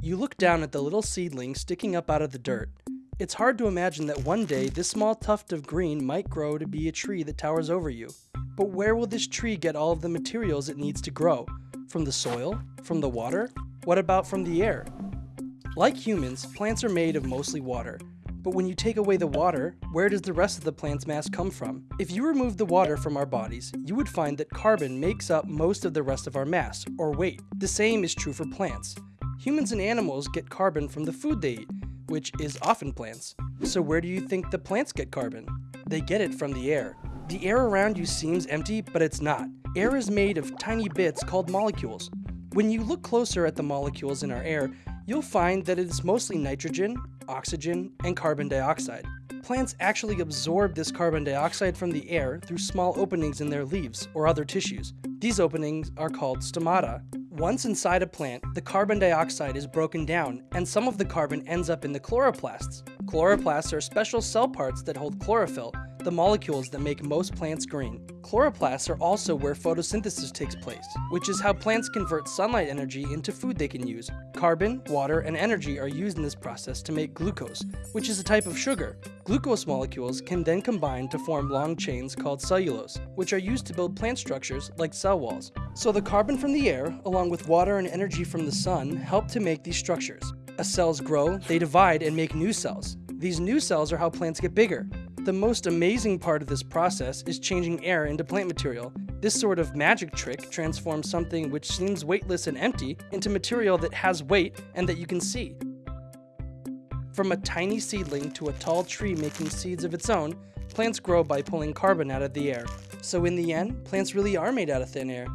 You look down at the little seedling sticking up out of the dirt. It's hard to imagine that one day this small tuft of green might grow to be a tree that towers over you. But where will this tree get all of the materials it needs to grow? From the soil? From the water? What about from the air? Like humans, plants are made of mostly water. But when you take away the water, where does the rest of the plant's mass come from? If you remove the water from our bodies, you would find that carbon makes up most of the rest of our mass, or weight. The same is true for plants. Humans and animals get carbon from the food they eat, which is often plants. So where do you think the plants get carbon? They get it from the air. The air around you seems empty, but it's not. Air is made of tiny bits called molecules. When you look closer at the molecules in our air, you'll find that it is mostly nitrogen, oxygen, and carbon dioxide. Plants actually absorb this carbon dioxide from the air through small openings in their leaves or other tissues. These openings are called stomata. Once inside a plant, the carbon dioxide is broken down, and some of the carbon ends up in the chloroplasts. Chloroplasts are special cell parts that hold chlorophyll, the molecules that make most plants green. Chloroplasts are also where photosynthesis takes place, which is how plants convert sunlight energy into food they can use. Carbon, water, and energy are used in this process to make glucose, which is a type of sugar. Glucose molecules can then combine to form long chains called cellulose, which are used to build plant structures like cell walls. So the carbon from the air, along with water and energy from the sun, help to make these structures. As cells grow, they divide and make new cells. These new cells are how plants get bigger. The most amazing part of this process is changing air into plant material. This sort of magic trick transforms something which seems weightless and empty into material that has weight and that you can see. From a tiny seedling to a tall tree making seeds of its own, plants grow by pulling carbon out of the air. So in the end, plants really are made out of thin air.